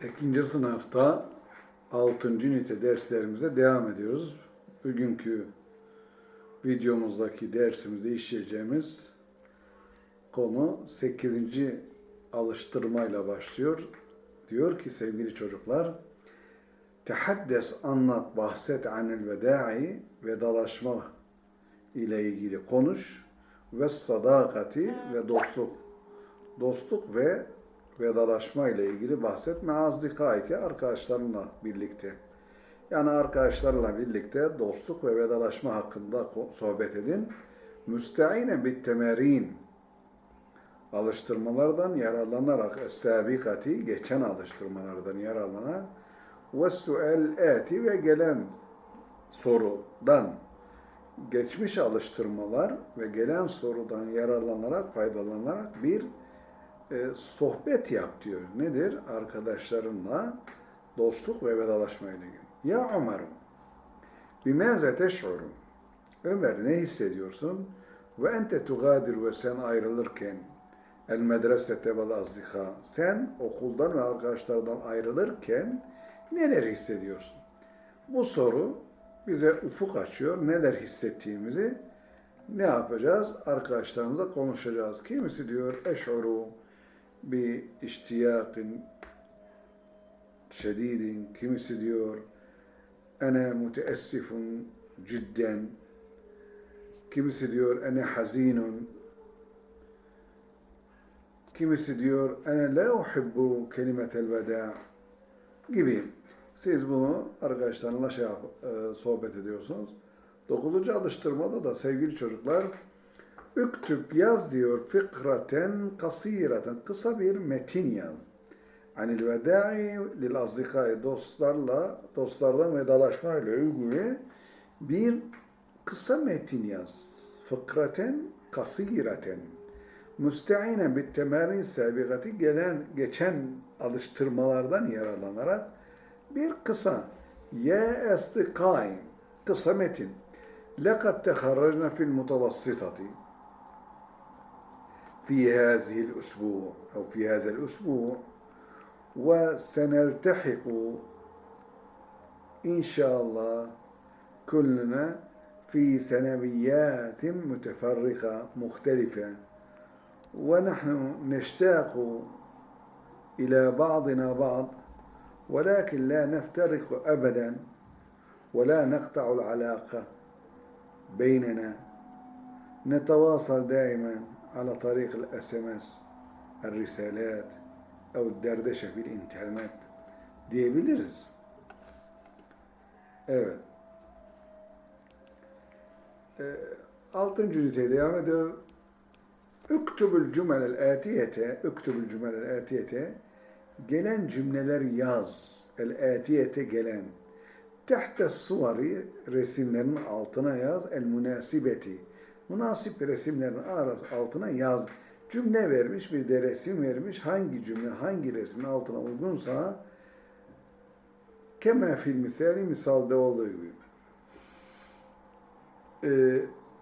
8. sınıfta 6. ünite derslerimize devam ediyoruz. Bugünkü videomuzdaki dersimizde işleyeceğimiz konu 8. alıştırmayla başlıyor. Diyor ki sevgili çocuklar, Tehaddes anlat, bahset anil veda'i, vedalaşma ile ilgili konuş ve sadakati ve dostluk. Dostluk ve vedalaşma ile ilgili bahsetme azdikaike arkadaşlarınla birlikte. Yani arkadaşlarla birlikte dostluk ve vedalaşma hakkında sohbet edin. Müsteine bit temerin alıştırmalardan yararlanarak sabikati geçen alıştırmalardan yararlanarak ve suel eti ve gelen sorudan geçmiş alıştırmalar ve gelen sorudan yararlanarak faydalanarak bir e, sohbet yap diyor. Nedir? Arkadaşlarınla dostluk ve vedalaşma ile ilgili. Ya Ömer'im, bimâze teş'urun. Ömer ne hissediyorsun? Ve ente tugadir ve sen ayrılırken el medresete vel azdika. Sen okuldan ve arkadaşlardan ayrılırken neler hissediyorsun? Bu soru bize ufuk açıyor. Neler hissettiğimizi ne yapacağız? Arkadaşlarımızla konuşacağız. Kimisi diyor eş'uru iştiyakin şedidin. Kimisi diyor ene müteessifun cidden. Kimisi diyor ene hazinun. Kimisi diyor ene la uhibbu kelimetel veda gibi. Siz bunu arkadaşlarınla şey e, sohbet ediyorsunuz. Dokuzuncu alıştırmada da sevgili çocuklar Üktüp yaz diyor fikraten kasiraten. Kısa bir metin yaz. Anil veda'i lil azdikai dostlarla, dostlardan vedalaşmayla ilgili bir kısa metin yaz. Fıkraten kasiraten. Müsteinen bir temerin sebigati gelen, geçen alıştırmalardan yararlanarak bir kısa ye estikai kısa metin. Lekad teharrajna fil mutavassitati في هذه الأسبوع أو في هذا الأسبوع وسنلتحق إن شاء الله كلنا في ثانويات متفرقة مختلفة. ونحن نشتاق إلى بعضنا بعض ولكن لا نفترق أبدا ولا نقطع العلاقة بيننا. نتواصل دائما. على طريق الاس ام اس الرسالات او الدردشه في الانترنت diyebiliriz. Evet. Ee, altıncı üniteye devam ediyor. Üktübül cümelel atiyete, üktübül cümelel atiyete, gelen cümleler yaz. El atiyete gelen. Tehte suvari resimlerin altına yaz. El münasibeti. Münasip resimlerin altına yaz. Cümle vermiş, bir de resim vermiş. Hangi cümle, hangi resmin altına uygunsa keme fil misali misalde olduğu gibi.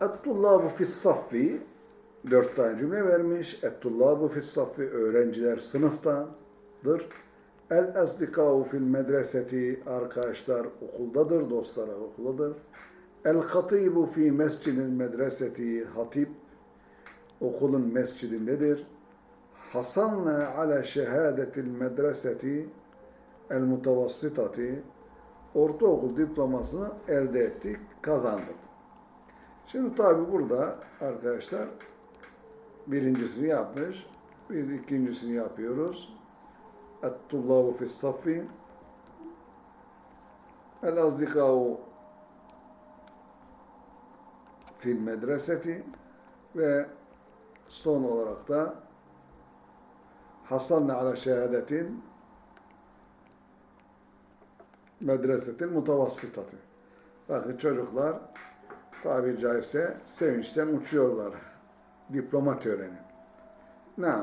Et-tullabu fis saffi dört tane cümle vermiş. Et-tullabu fis saffi öğrenciler sınıftadır. El asdikâhu fil medreseti arkadaşlar okuldadır, dostlar okuldadır. El-Hatibu fi mescidin medreseti hatip okulun mescidindedir. Hasanna ala şehadetil medreseti el mutavassitati ortaokul diplomasını elde ettik, kazandık. Şimdi tabi burada arkadaşlar birincisini yapmış, biz ikincisini yapıyoruz. Et-tullabu fis-saffi el-azdikâu fil medreseti ve son olarak da hasanna ala şehadetin medresetin mutavassıtatı. Bakın çocuklar tabiri caizse sevinçten uçuyorlar. Diploma töreni. Ne?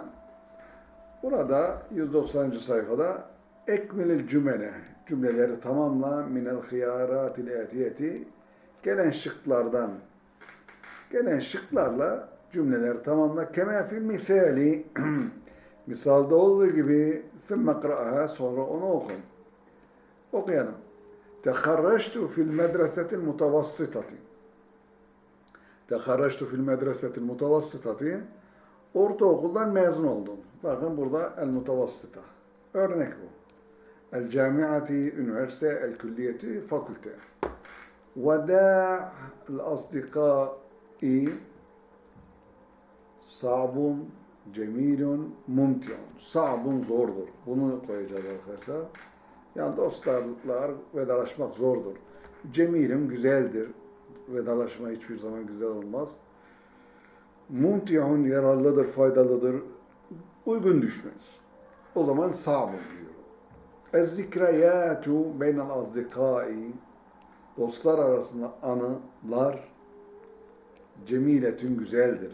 Burada 190. sayfada ekmelil cümle cümleleri tamamla minel hıyaratil etiyeti gelen şıklardan gelen şıklarla cümleleri tamamla kema fil misali misalda olduğu gibi ثم اقرأها sonra onu oku. Okuyalım. Teharraçtu fil medresetil mutavassitati. Teharraçtu fil medresetil mutavassitati. Ortaokuldan mezun oldum. Bakın burada el mutavassita. Örnek bu. El camiati, üniversite, el külliyeti, fakülte. Veda el asdikai sabun, cemilun, mumtiun. Sabun zordur. Bunu koyacağız arkadaşlar. Yani dostlarla vedalaşmak zordur. Cemilun güzeldir. Vedalaşma hiçbir zaman güzel olmaz. Mumtiun yararlıdır, faydalıdır. Uygun düşmez. O zaman sabun diyor. Ez-zikrayatu beynel azdikai Dostlar arasında anılar cemiletün güzeldir.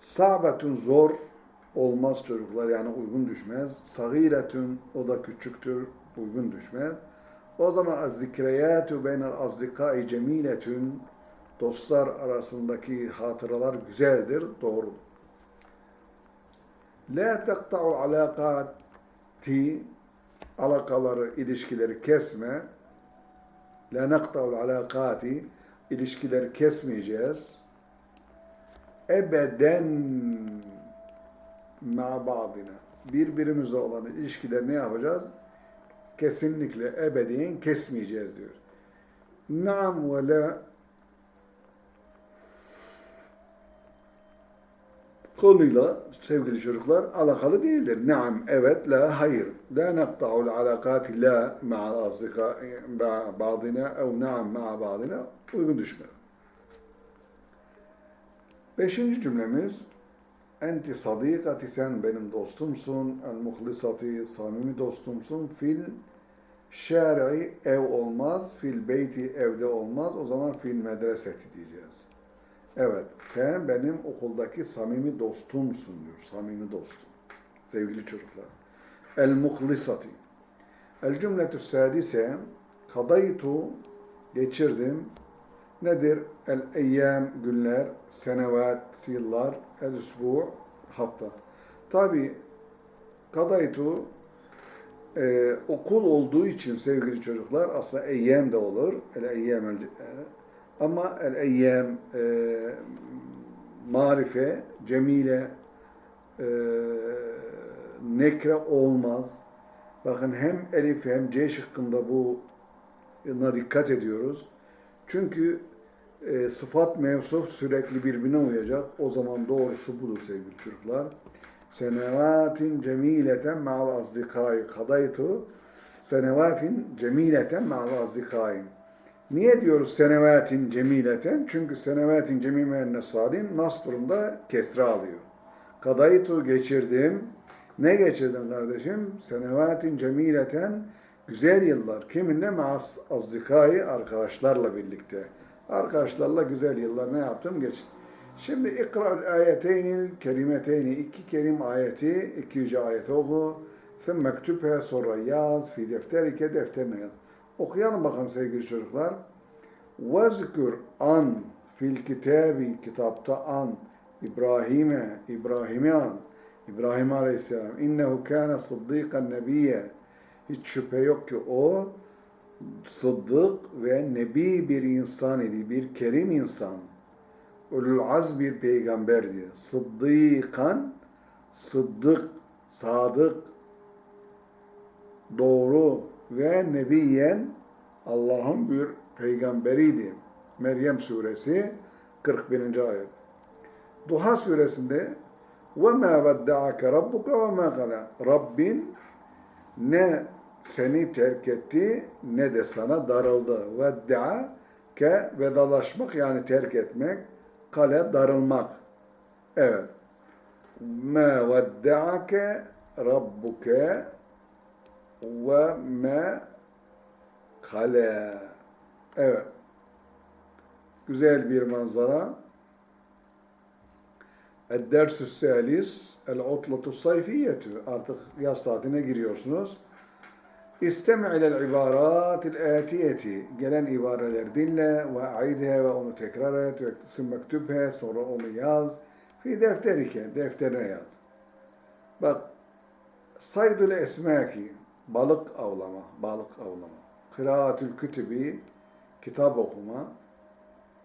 Sabetün zor olmaz çocuklar yani uygun düşmez. Sagiretün o da küçüktür uygun düşmez. O zaman az-zikriyatu beynel azdikai cemiletün dostlar arasındaki hatıralar güzeldir, doğru. La teqta'u alakati alakaları, ilişkileri kesme. La neqta'u alakati ilişkileri kesmeyeceğiz. Ebeden ma ba'dina. Birbirimizle olan ilişkileri ne yapacağız? Kesinlikle ebediyen kesmeyeceğiz diyor. Naam ve la konuyla sevgili çocuklar alakalı değildir. Naam, evet, la, hayır. La neqta'ul alakati la ma'al azdika ba'dina ev naam ma'a ba'dina uygun düşmez. Beşinci cümlemiz Enti sadikati sen benim dostumsun. El muhlisati samimi dostumsun. Fil şer'i ev olmaz. Fil beyti evde olmaz. O zaman fil medreseti diyeceğiz. Evet, sen benim okuldaki samimi dostumsun diyor. Samimi dostum. Sevgili çocuklar. El muhlisati. El cümletü sadise kadaytu geçirdim. Nedir? El eyyam günler, senevat yıllar, el usbu hafta. Tabi kadaytu e, okul olduğu için sevgili çocuklar aslında eyyam de olur. El eyyam el, ama el eyyam e, marife, cemile e, nekre olmaz. Bakın hem elif hem c şıkkında buna dikkat ediyoruz. Çünkü e, sıfat mevsuf sürekli birbirine uyacak. O zaman doğrusu budur sevgili çocuklar. Senevatin cemileten ma'al azdikai kadaytu senevatin cemileten ma'al azdikai Niye diyoruz senevatin cemileten? Çünkü senevatin cemileten nesadin nas durumda kesra alıyor. Kadaytu geçirdim. Ne geçirdim kardeşim? Senevatin cemileten güzel yıllar. Kiminle? Ma'as azdikai arkadaşlarla birlikte. Arkadaşlarla güzel yıllar ne yaptım? Geçtim. Şimdi ikra ayeteynil kerimeteyni iki kerim ayeti, iki yüce ayeti oku. Thumma mektubhe sonra yaz fi defterike defterine yaz. Okuyalım bakalım sevgili çocuklar. Vezkür an fil kitabi kitapta an İbrahim'e İbrahim'e an İbrahim Aleyhisselam innehu kâne sıddîkan nebiyye hiç şüphe yok ki o sıddık ve nebi bir insan idi, bir kerim insan. Ulul az bir peygamberdi. Sıddıkan, sıddık, sadık, doğru ve nebiyen Allah'ın bir peygamberiydi. Meryem suresi 41. ayet. Duha suresinde وَمَا وَدَّعَكَ رَبُّكَ وَمَا قَلَى Rabbin ne seni terk etti ne de sana darıldı. Vedda'a ke vedalaşmak yani terk etmek, kale darılmak. Evet. Ma vedda'ake rabbuke ve ma kale. Evet. Güzel bir manzara. El-Dersü Salis, El-Utlatu Sayfiyetü. Artık yaz tatiline giriyorsunuz. İstemi ilel ibaratil atiyeti. Gelen ibareler dinle ve aidhe ve onu tekrar et ve mektubhe sonra onu yaz. Fi defterike. Defterine yaz. Bak saydül esmaki, balık avlama, balık avlama. Kıraatül kütübi, kitap okuma.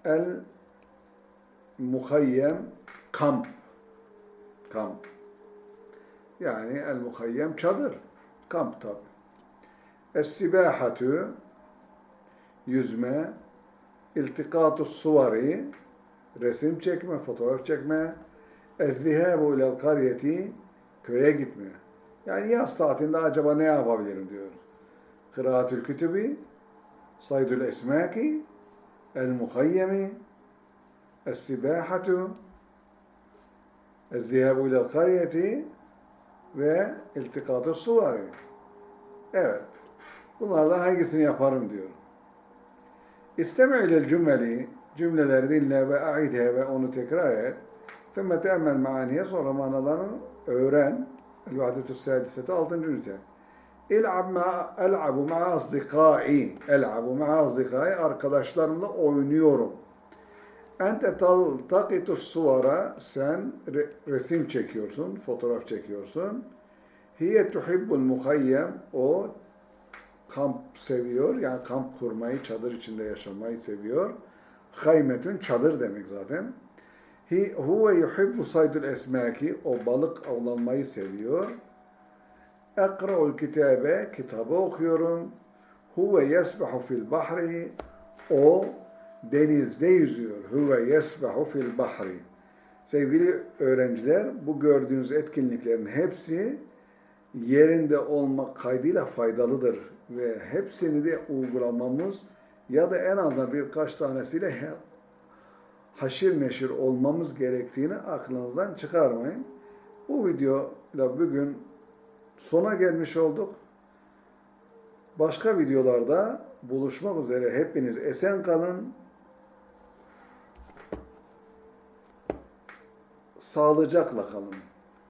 El muhayyem, kamp. Kamp. Yani el muhayyem çadır. Kamp tabi. Es-sibahatü, yüzme. İltikatu suvari, resim çekme, fotoğraf çekme. Ez-zihabu ilel karyeti, köye gitme. Yani yaz tatilinde acaba ne yapabilirim diyor. Kıraatül kütübi, saydül esmaki, el muhayyemi, es-sibahatu, ez-zihabu ilel karyeti ve iltikatu suvari. Evet. Bunlardan hangisini yaparım diyor. İstemi ilel cümleli, cümleleri dinle ve aidhe ve onu tekrar et. Thumma te'emmel maaniye sonra manalarını öğren. El-Vahdetü Sadisete 6. ünite. İl'ab ma el'abu ma'a asdikai. El'abu ma'a asdikai. Arkadaşlarımla oynuyorum. Ente taltakitu suvara. Sen re- resim çekiyorsun, fotoğraf çekiyorsun. Hiye tuhibbul muhayyem. O kamp seviyor. Yani kamp kurmayı, çadır içinde yaşamayı seviyor. Haymetün çadır demek zaten. Hi huve yuhibbu saydul esmaki. O balık avlanmayı seviyor. Ekra'ul kitabe. Kitabı okuyorum. Huve yesbahu fil bahri. O denizde yüzüyor. Huve yesbahu fil bahri. Sevgili öğrenciler, bu gördüğünüz etkinliklerin hepsi yerinde olmak kaydıyla faydalıdır ve hepsini de uygulamamız ya da en azından birkaç tanesiyle haşir neşir olmamız gerektiğini aklınızdan çıkarmayın. Bu videoyla bugün sona gelmiş olduk. Başka videolarda buluşmak üzere hepiniz esen kalın. Sağlıcakla kalın.